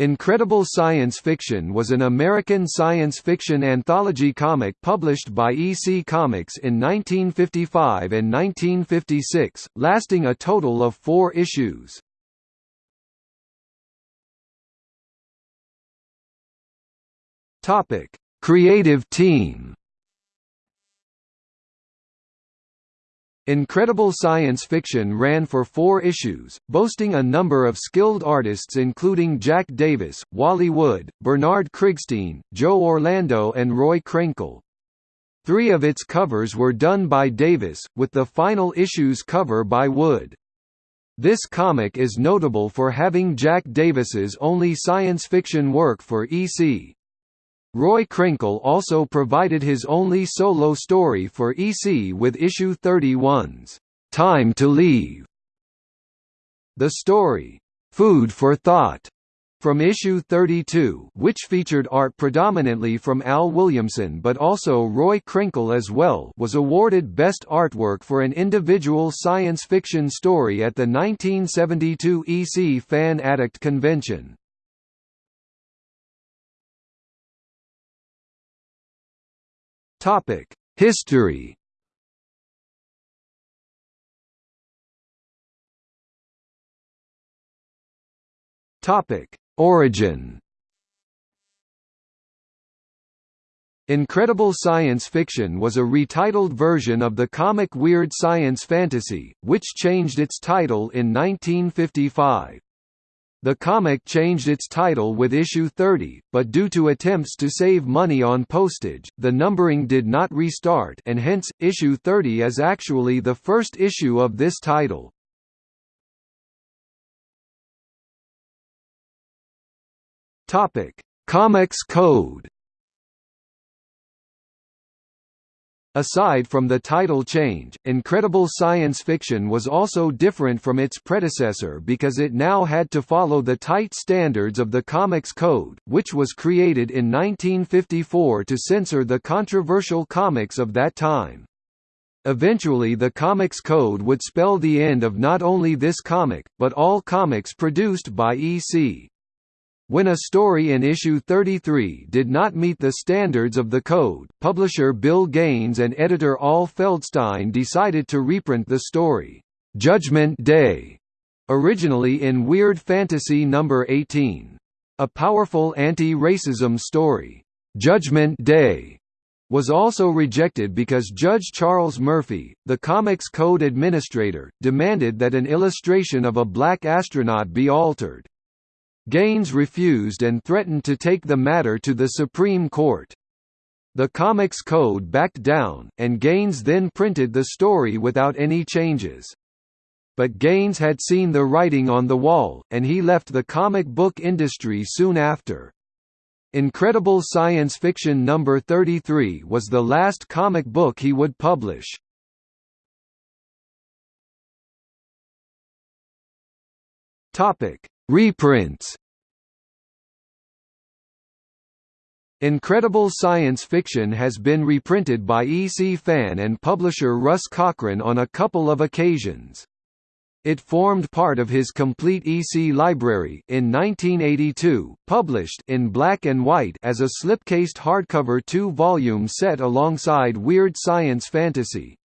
Incredible Science Fiction was an American science fiction anthology comic published by EC Comics in 1955 and 1956, lasting a total of four issues. Creative team Incredible Science Fiction ran for four issues, boasting a number of skilled artists including Jack Davis, Wally Wood, Bernard Krigstein, Joe Orlando and Roy Krenkel. Three of its covers were done by Davis, with the final issue's cover by Wood. This comic is notable for having Jack Davis's only science fiction work for EC. Roy Krenkel also provided his only solo story for EC with issue 31's Time to Leave. The story, Food for Thought, from issue 32 which featured art predominantly from Al Williamson but also Roy Krenkel as well was awarded Best Artwork for an individual science fiction story at the 1972 EC Fan Addict Convention. Topic: History. Topic: Origin. Incredible Science Fiction was a retitled version of the comic Weird Science Fantasy, which changed its title in 1955. The comic changed its title with issue 30, but due to attempts to save money on postage, the numbering did not restart and hence, issue 30 is actually the first issue of this title. Comics Code Aside from the title change, Incredible Science Fiction was also different from its predecessor because it now had to follow the tight standards of the Comics Code, which was created in 1954 to censor the controversial comics of that time. Eventually the Comics Code would spell the end of not only this comic, but all comics produced by EC. When a story in issue 33 did not meet the standards of the code, publisher Bill Gaines and editor Al Feldstein decided to reprint the story, "'Judgment Day' originally in Weird Fantasy No. 18. A powerful anti-racism story, "'Judgment Day' was also rejected because Judge Charles Murphy, the Comics Code administrator, demanded that an illustration of a black astronaut be altered. Gaines refused and threatened to take the matter to the Supreme Court. The Comics Code backed down, and Gaines then printed the story without any changes. But Gaines had seen the writing on the wall, and he left the comic book industry soon after. Incredible Science Fiction No. 33 was the last comic book he would publish. Topic: Reprints Incredible Science Fiction has been reprinted by EC fan and publisher Russ Cochran on a couple of occasions. It formed part of his complete EC library in 1982, published in black and white as a slipcased hardcover two-volume set alongside Weird Science Fantasy.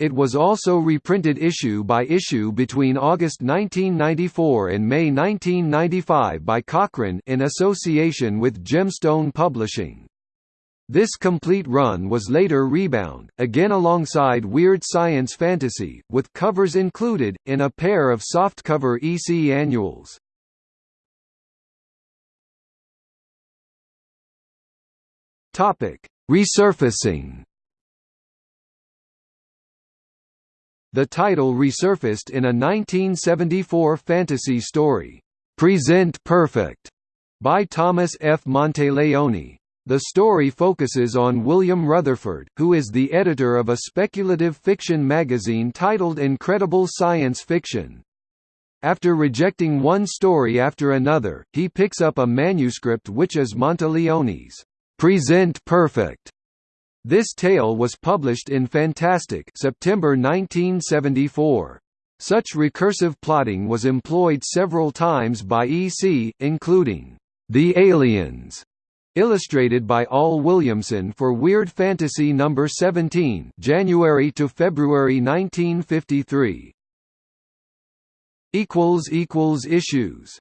It was also reprinted issue by issue between August 1994 and May 1995 by Cochran in association with Gemstone Publishing. This complete run was later rebound, again alongside Weird Science Fantasy, with covers included, in a pair of softcover EC annuals. Resurfacing The title resurfaced in a 1974 fantasy story, "'Present Perfect' by Thomas F. Monteleone. The story focuses on William Rutherford, who is the editor of a speculative fiction magazine titled Incredible Science Fiction. After rejecting one story after another, he picks up a manuscript which is Monteleone's "'Present Perfect' This tale was published in Fantastic September 1974. Such recursive plotting was employed several times by EC, including The Aliens, illustrated by Al Williamson for Weird Fantasy No. 17 January to February 1953. Issues